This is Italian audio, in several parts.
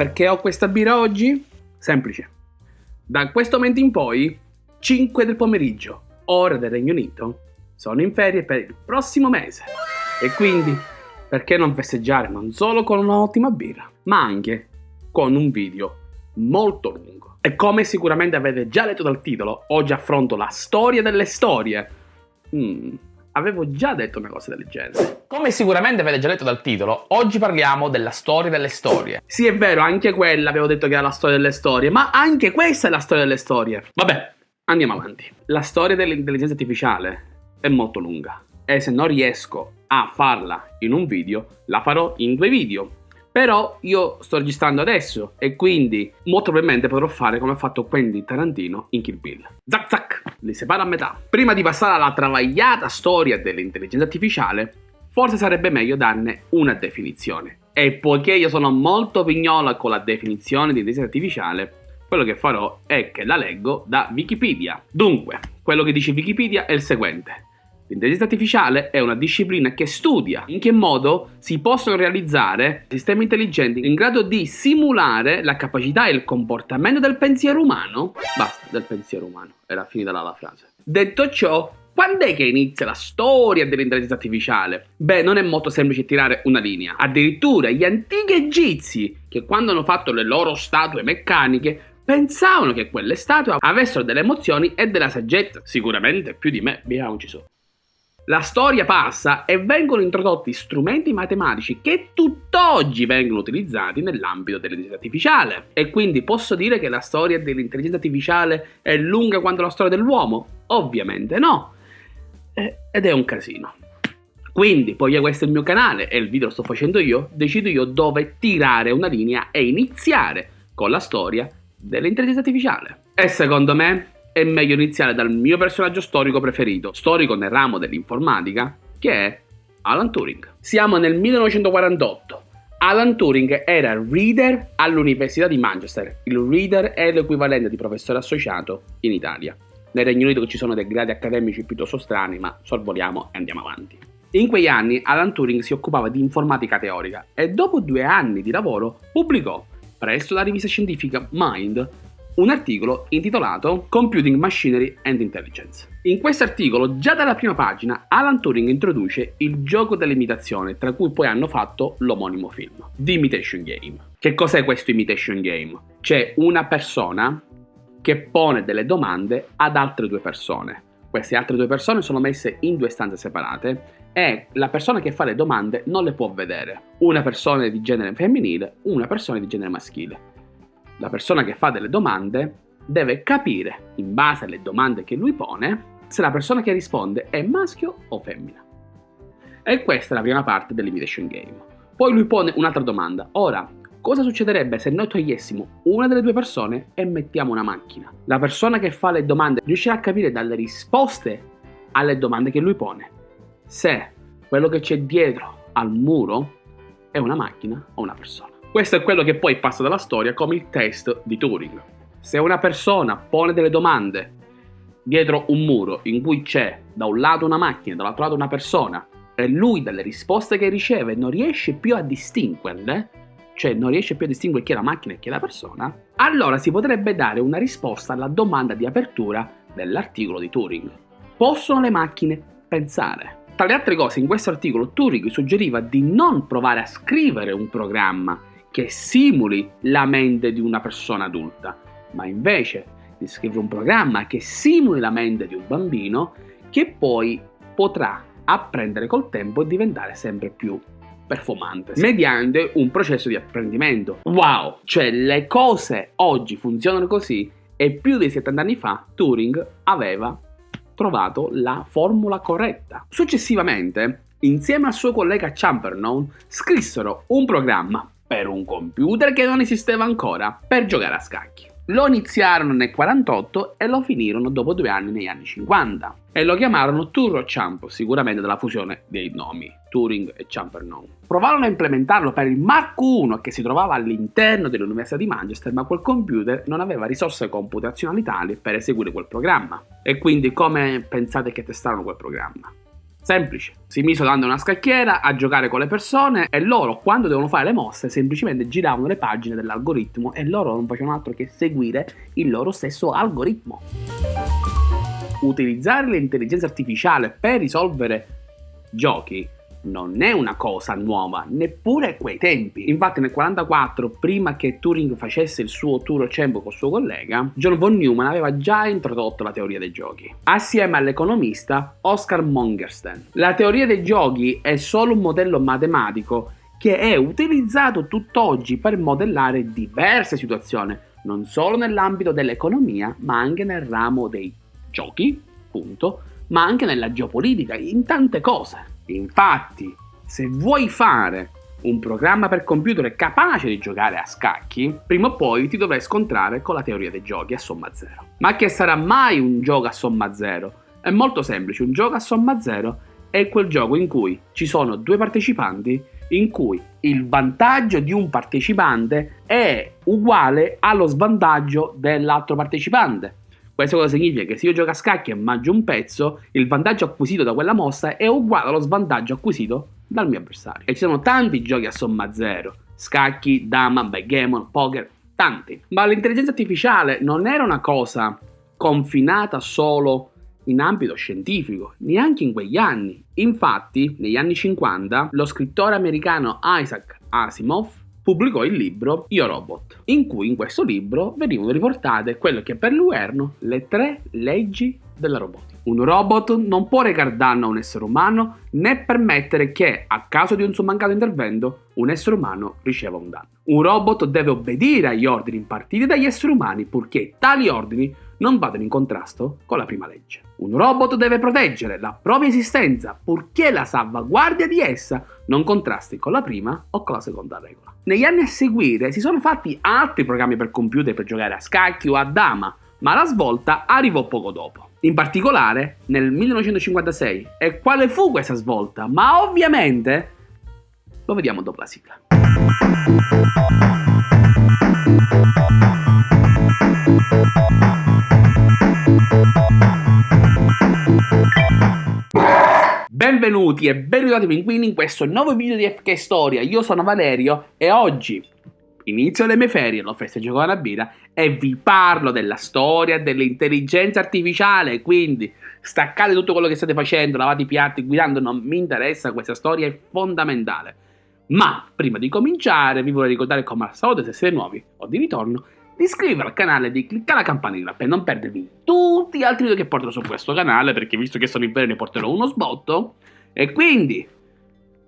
perché ho questa birra oggi? Semplice. Da questo momento in poi, 5 del pomeriggio, ora del Regno Unito, sono in ferie per il prossimo mese. E quindi, perché non festeggiare non solo con un'ottima birra, ma anche con un video molto lungo. E come sicuramente avete già letto dal titolo, oggi affronto la storia delle storie. Mm, avevo già detto una cosa del genere. Come sicuramente avete già letto dal titolo, oggi parliamo della storia delle storie. Sì, è vero, anche quella avevo detto che era la storia delle storie, ma anche questa è la storia delle storie. Vabbè, andiamo avanti. La storia dell'intelligenza artificiale è molto lunga e se non riesco a farla in un video, la farò in due video. Però io sto registrando adesso e quindi molto probabilmente potrò fare come ha fatto Quentin Tarantino in Kill Bill. Zac zac, li separo a metà. Prima di passare alla travagliata storia dell'intelligenza artificiale, forse sarebbe meglio darne una definizione. E poiché io sono molto pignola con la definizione di intelligenza artificiale, quello che farò è che la leggo da Wikipedia. Dunque, quello che dice Wikipedia è il seguente. L'intelligenza artificiale è una disciplina che studia in che modo si possono realizzare sistemi intelligenti in grado di simulare la capacità e il comportamento del pensiero umano. Basta, del pensiero umano. Era finita la frase. Detto ciò, quando è che inizia la storia dell'intelligenza artificiale? Beh, non è molto semplice tirare una linea. Addirittura gli antichi egizi, che quando hanno fatto le loro statue meccaniche, pensavano che quelle statue avessero delle emozioni e della saggezza. Sicuramente più di me, vediamoci su. La storia passa e vengono introdotti strumenti matematici che tutt'oggi vengono utilizzati nell'ambito dell'intelligenza artificiale. E quindi posso dire che la storia dell'intelligenza artificiale è lunga quanto la storia dell'uomo? Ovviamente no. Ed è un casino. Quindi, poiché questo è il mio canale e il video lo sto facendo io, decido io dove tirare una linea e iniziare con la storia dell'intelligenza artificiale. E secondo me è meglio iniziare dal mio personaggio storico preferito, storico nel ramo dell'informatica, che è Alan Turing. Siamo nel 1948. Alan Turing era reader all'Università di Manchester. Il reader è l'equivalente di professore associato in Italia. Nel Regno Unito ci sono dei gradi accademici piuttosto strani, ma sorvoliamo e andiamo avanti. In quegli anni Alan Turing si occupava di informatica teorica e dopo due anni di lavoro pubblicò presso la rivista scientifica Mind un articolo intitolato Computing Machinery and Intelligence. In questo articolo, già dalla prima pagina, Alan Turing introduce il gioco dell'imitazione, tra cui poi hanno fatto l'omonimo film, The Imitation Game. Che cos'è questo Imitation Game? C'è una persona che pone delle domande ad altre due persone. Queste altre due persone sono messe in due stanze separate e la persona che fa le domande non le può vedere. Una persona di genere femminile, una persona di genere maschile la persona che fa delle domande deve capire, in base alle domande che lui pone, se la persona che risponde è maschio o femmina. E questa è la prima parte dell'imitation game. Poi lui pone un'altra domanda. Ora, cosa succederebbe se noi togliessimo una delle due persone e mettiamo una macchina? La persona che fa le domande riuscirà a capire dalle risposte alle domande che lui pone se quello che c'è dietro al muro è una macchina o una persona. Questo è quello che poi passa dalla storia come il test di Turing. Se una persona pone delle domande dietro un muro in cui c'è da un lato una macchina e dall'altro lato una persona e lui dalle risposte che riceve non riesce più a distinguerle, cioè non riesce più a distinguere chi è la macchina e chi è la persona, allora si potrebbe dare una risposta alla domanda di apertura dell'articolo di Turing. Possono le macchine pensare? Tra le altre cose, in questo articolo Turing suggeriva di non provare a scrivere un programma che simuli la mente di una persona adulta, ma invece di scrivere un programma che simuli la mente di un bambino che poi potrà apprendere col tempo e diventare sempre più performante mediante un processo di apprendimento. Wow! Cioè le cose oggi funzionano così e più di 70 anni fa Turing aveva trovato la formula corretta. Successivamente, insieme al suo collega Champernoun, scrissero un programma per un computer che non esisteva ancora, per giocare a scacchi. Lo iniziarono nel 48 e lo finirono dopo due anni negli anni 50 e lo chiamarono Turro Champ, sicuramente dalla fusione dei nomi Turing e Champernoun. Provarono a implementarlo per il Mark I che si trovava all'interno dell'Università di Manchester, ma quel computer non aveva risorse computazionali tali per eseguire quel programma. E quindi come pensate che testarono quel programma? Semplice. Si misero a una scacchiera a giocare con le persone e loro, quando devono fare le mosse, semplicemente giravano le pagine dell'algoritmo e loro non facevano altro che seguire il loro stesso algoritmo. Utilizzare l'intelligenza artificiale per risolvere giochi non è una cosa nuova, neppure a quei tempi. Infatti nel 1944, prima che Turing facesse il suo tour Cembo col suo collega, John von Neumann aveva già introdotto la teoria dei giochi, assieme all'economista Oscar Mongerstein. La teoria dei giochi è solo un modello matematico che è utilizzato tutt'oggi per modellare diverse situazioni, non solo nell'ambito dell'economia, ma anche nel ramo dei giochi, punto, ma anche nella geopolitica, in tante cose. Infatti, se vuoi fare un programma per computer capace di giocare a scacchi, prima o poi ti dovrai scontrare con la teoria dei giochi a somma zero. Ma che sarà mai un gioco a somma zero? È molto semplice, un gioco a somma zero è quel gioco in cui ci sono due partecipanti in cui il vantaggio di un partecipante è uguale allo svantaggio dell'altro partecipante. Questo cosa significa? Che se io gioco a scacchi e mangio un pezzo, il vantaggio acquisito da quella mossa è uguale allo svantaggio acquisito dal mio avversario. E ci sono tanti giochi a somma zero. Scacchi, dama, backgammon, poker, tanti. Ma l'intelligenza artificiale non era una cosa confinata solo in ambito scientifico, neanche in quegli anni. Infatti, negli anni 50, lo scrittore americano Isaac Asimov pubblicò il libro Io Robot, in cui in questo libro venivano riportate quelle che per lui erano le tre leggi della robotica. Un robot non può recar danno a un essere umano né permettere che, a causa di un suo mancato intervento, un essere umano riceva un danno. Un robot deve obbedire agli ordini impartiti dagli esseri umani purché tali ordini non vadano in contrasto con la prima legge. Un robot deve proteggere la propria esistenza purché la salvaguardia di essa non contrasti con la prima o con la seconda regola. Negli anni a seguire si sono fatti altri programmi per computer per giocare a scacchi o a dama, ma la svolta arrivò poco dopo. In particolare nel 1956. E quale fu questa svolta? Ma ovviamente lo vediamo dopo la sigla. Benvenuti e ben ritrovati pinguini in questo nuovo video di FK Storia. Io sono Valerio e oggi inizio le mie ferie, lo festeggio con una birra e vi parlo della storia dell'intelligenza artificiale. Quindi staccate tutto quello che state facendo, lavate i piatti, guidando, non mi interessa, questa storia è fondamentale. Ma prima di cominciare vi vorrei ricordare come al solito se siete nuovi o di ritorno di iscrivervi al canale di cliccare la campanella per non perdervi tutti gli altri video che porterò su questo canale perché visto che sono in ferie ne porterò uno sbotto e quindi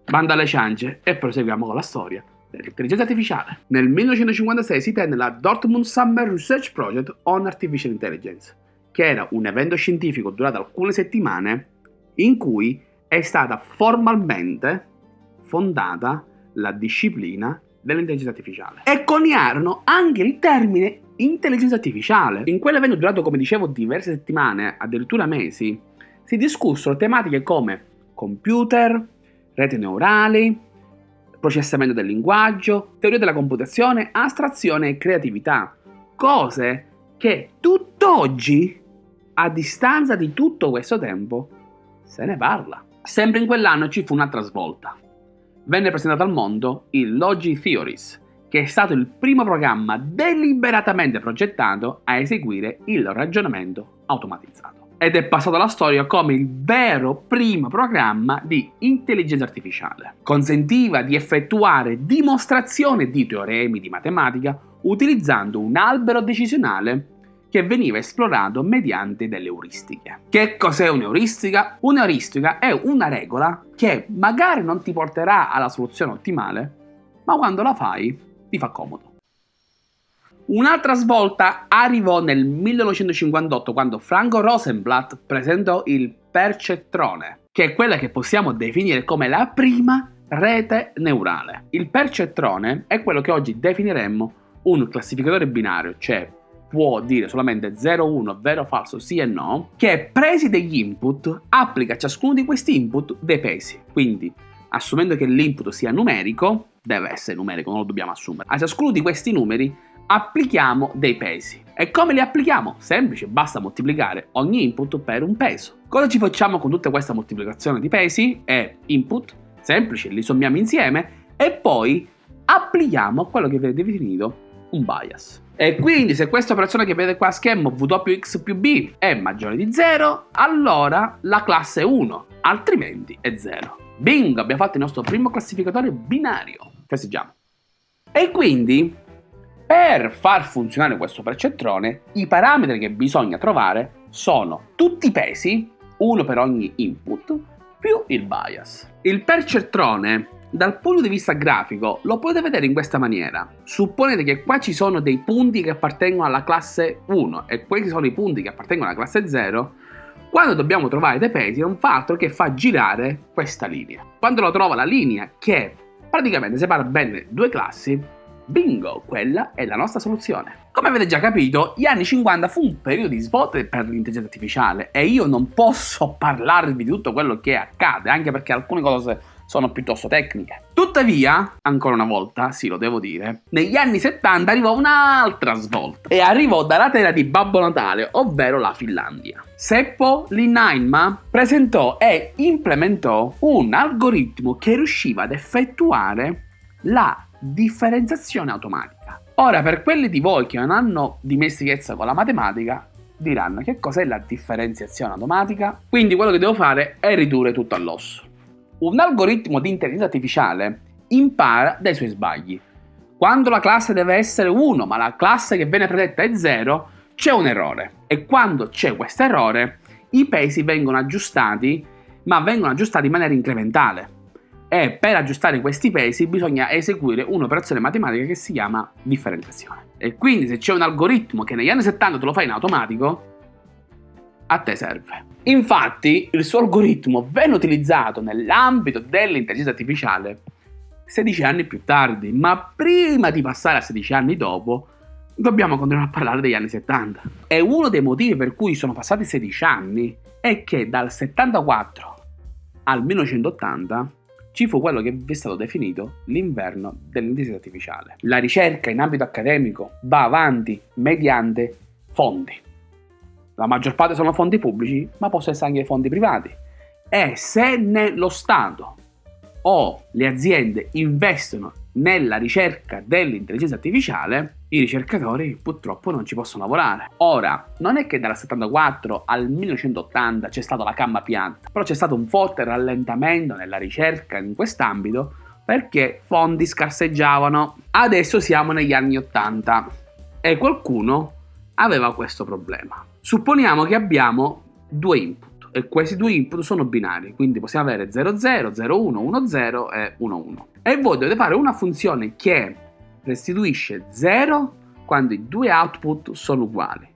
banda alle ciance e proseguiamo con la storia dell'intelligenza artificiale. Nel 1956 si tenne la Dortmund Summer Research Project on Artificial Intelligence, che era un evento scientifico durato alcune settimane in cui è stata formalmente fondata la disciplina dell'intelligenza artificiale. E coniarono anche il termine intelligenza artificiale. In quell'evento durato, come dicevo, diverse settimane, addirittura mesi, si discussero tematiche come computer, reti neurali, processamento del linguaggio, teoria della computazione, astrazione e creatività. Cose che tutt'oggi, a distanza di tutto questo tempo, se ne parla. Sempre in quell'anno ci fu un'altra svolta venne presentato al mondo il Logi Theories, che è stato il primo programma deliberatamente progettato a eseguire il ragionamento automatizzato. Ed è passato alla storia come il vero primo programma di intelligenza artificiale. Consentiva di effettuare dimostrazioni di teoremi di matematica utilizzando un albero decisionale che veniva esplorato mediante delle euristiche. Che cos'è un'euristica? Un'euristica è una regola che magari non ti porterà alla soluzione ottimale, ma quando la fai ti fa comodo. Un'altra svolta arrivò nel 1958 quando Franco Rosenblatt presentò il percettrone, che è quella che possiamo definire come la prima rete neurale. Il percettrone è quello che oggi definiremmo un classificatore binario, cioè può dire solamente 0, 1, vero falso, sì e no, che presi degli input applica a ciascuno di questi input dei pesi. Quindi, assumendo che l'input sia numerico, deve essere numerico, non lo dobbiamo assumere. A ciascuno di questi numeri applichiamo dei pesi. E come li applichiamo? Semplice, basta moltiplicare ogni input per un peso. Cosa ci facciamo con tutta questa moltiplicazione di pesi e input? Semplice, li sommiamo insieme e poi applichiamo quello che viene definito un bias. E quindi se questa operazione che vedete qua a schermo Wx più b è maggiore di 0, allora la classe è 1, altrimenti è 0. Bingo, abbiamo fatto il nostro primo classificatore binario. Festeggiamo. E quindi, per far funzionare questo percettrone, i parametri che bisogna trovare sono tutti i pesi, uno per ogni input, più il bias. Il percettrone dal punto di vista grafico lo potete vedere in questa maniera. Supponete che qua ci sono dei punti che appartengono alla classe 1 e questi sono i punti che appartengono alla classe 0. Quando dobbiamo trovare dei pesi non fa altro che fa girare questa linea. Quando lo trova la linea che praticamente separa bene due classi, bingo, quella è la nostra soluzione. Come avete già capito, gli anni 50 fu un periodo di svolta per l'intelligenza artificiale e io non posso parlarvi di tutto quello che accade, anche perché alcune cose sono piuttosto tecniche. Tuttavia, ancora una volta, sì lo devo dire, negli anni 70 arrivò un'altra svolta e arrivò dalla terra di Babbo Natale, ovvero la Finlandia. Seppo Linnainma presentò e implementò un algoritmo che riusciva ad effettuare la differenziazione automatica. Ora, per quelli di voi che non hanno dimestichezza con la matematica, diranno che cos'è la differenziazione automatica? Quindi quello che devo fare è ridurre tutto all'osso. Un algoritmo di intelligenza artificiale impara dai suoi sbagli. Quando la classe deve essere 1 ma la classe che viene predetta è 0, c'è un errore. E quando c'è questo errore, i pesi vengono aggiustati, ma vengono aggiustati in maniera incrementale. E per aggiustare questi pesi bisogna eseguire un'operazione matematica che si chiama differenziazione. E quindi se c'è un algoritmo che negli anni 70 te lo fa in automatico, a te serve. Infatti, il suo algoritmo venne utilizzato nell'ambito dell'intelligenza artificiale 16 anni più tardi, ma prima di passare a 16 anni dopo, dobbiamo continuare a parlare degli anni 70. E uno dei motivi per cui sono passati 16 anni è che dal 74 al 1980 ci fu quello che è stato definito l'inverno dell'intelligenza artificiale. La ricerca in ambito accademico va avanti mediante fondi. La maggior parte sono fondi pubblici, ma possono essere anche fondi privati. E se lo Stato o le aziende investono nella ricerca dell'intelligenza artificiale, i ricercatori purtroppo non ci possono lavorare. Ora, non è che dal 74 al 1980 c'è stata la camma pianta, però c'è stato un forte rallentamento nella ricerca in quest'ambito perché fondi scarseggiavano. Adesso siamo negli anni 80 e qualcuno aveva questo problema. Supponiamo che abbiamo due input e questi due input sono binari, quindi possiamo avere 00, 01, 10 e 11. E voi dovete fare una funzione che restituisce 0 quando i due output sono uguali,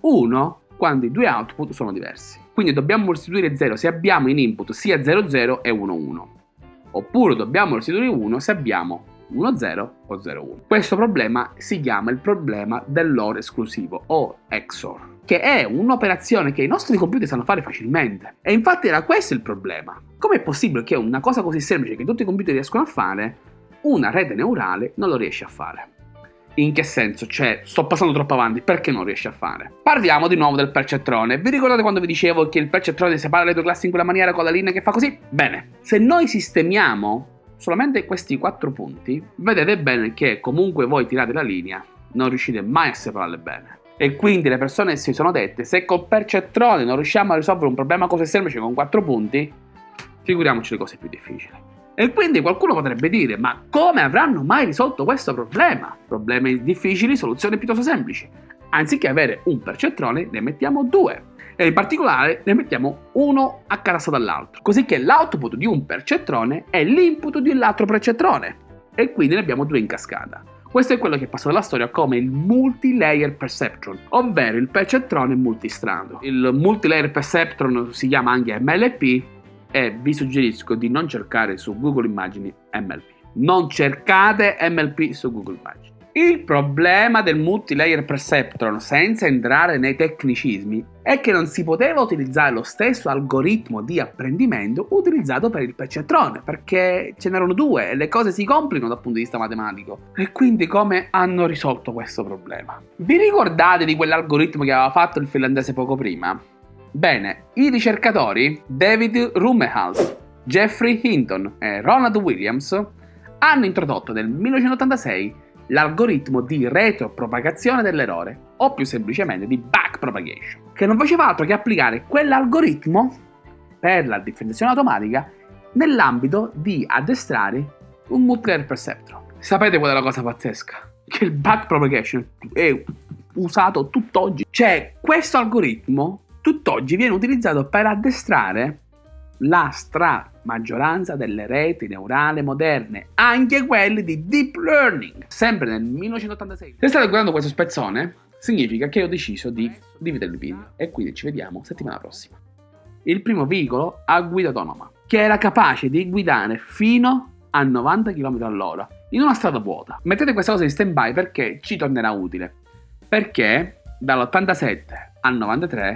1 quando i due output sono diversi. Quindi dobbiamo restituire 0 se abbiamo in input sia 00 e 11, oppure dobbiamo restituire 1 se abbiamo 1-0 o 0-1. Questo problema si chiama il problema dell'OR esclusivo o XOR che è un'operazione che i nostri computer sanno fare facilmente. E infatti era questo il problema. Com'è possibile che una cosa così semplice che tutti i computer riescono a fare, una rete neurale non lo riesce a fare? In che senso? Cioè, sto passando troppo avanti, perché non riesce a fare? Parliamo di nuovo del percettrone. Vi ricordate quando vi dicevo che il percettrone separa le due classi in quella maniera con la linea che fa così? Bene, se noi sistemiamo solamente questi quattro punti, vedete bene che comunque voi tirate la linea, non riuscite mai a separarle bene. E quindi le persone si sono dette, se col percettrone non riusciamo a risolvere un problema così semplice con quattro punti, figuriamoci le cose più difficili. E quindi qualcuno potrebbe dire, ma come avranno mai risolto questo problema? Problemi difficili, soluzioni piuttosto semplici. Anziché avere un percettrone, ne mettiamo due e in particolare ne mettiamo uno accatasto dall'altro, così che l'output di un percettrone è l'input di un altro percettrone e quindi ne abbiamo due in cascata. Questo è quello che passa nella storia come il multi-layer perceptron, ovvero il percettrone multistrano. Il multi-layer perceptron si chiama anche MLP e vi suggerisco di non cercare su Google Immagini MLP. Non cercate MLP su Google Immagini. Il problema del multilayer perceptron, senza entrare nei tecnicismi, è che non si poteva utilizzare lo stesso algoritmo di apprendimento utilizzato per il percettron, perché ce n'erano due e le cose si complicano dal punto di vista matematico. E quindi come hanno risolto questo problema? Vi ricordate di quell'algoritmo che aveva fatto il finlandese poco prima? Bene, i ricercatori David Rummelhals, Jeffrey Hinton e Ronald Williams hanno introdotto nel 1986 l'algoritmo di retropropagazione dell'errore, o più semplicemente di backpropagation, che non faceva altro che applicare quell'algoritmo per la differenziazione automatica nell'ambito di addestrare un multiplayer perceptron. Sapete qual è la cosa pazzesca? Che il backpropagation è usato tutt'oggi. Cioè, questo algoritmo tutt'oggi viene utilizzato per addestrare la stra maggioranza delle reti neurali moderne, anche quelle di deep learning, sempre nel 1986. Se state guardando questo spezzone, significa che ho deciso di dividere il video e quindi ci vediamo settimana prossima. Il primo veicolo a guida autonoma, che era capace di guidare fino a 90 km all'ora in una strada vuota. Mettete questa cosa in stand by perché ci tornerà utile. Perché dall'87 al 93